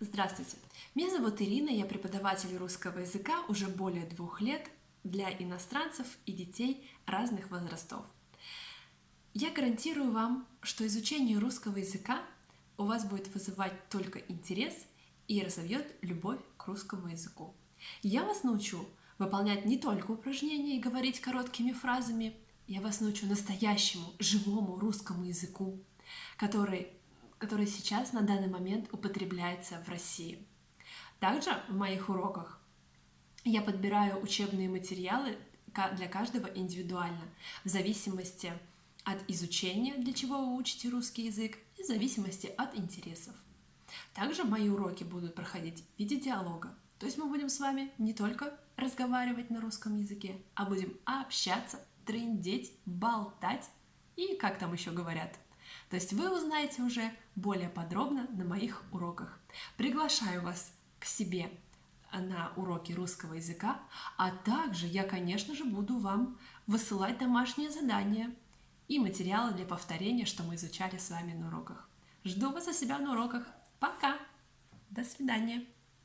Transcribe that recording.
Здравствуйте! Меня зовут Ирина, я преподаватель русского языка уже более двух лет для иностранцев и детей разных возрастов. Я гарантирую вам, что изучение русского языка у вас будет вызывать только интерес и разовьет любовь к русскому языку. Я вас научу выполнять не только упражнения и говорить короткими фразами, я вас научу настоящему, живому русскому языку, который который сейчас на данный момент употребляется в России. Также в моих уроках я подбираю учебные материалы для каждого индивидуально, в зависимости от изучения, для чего вы учите русский язык, и в зависимости от интересов. Также мои уроки будут проходить в виде диалога, то есть мы будем с вами не только разговаривать на русском языке, а будем общаться, трындеть, болтать и, как там еще говорят, то есть вы узнаете уже более подробно на моих уроках. Приглашаю вас к себе на уроки русского языка, а также я, конечно же, буду вам высылать домашние задания и материалы для повторения, что мы изучали с вами на уроках. Жду вас у себя на уроках. Пока! До свидания!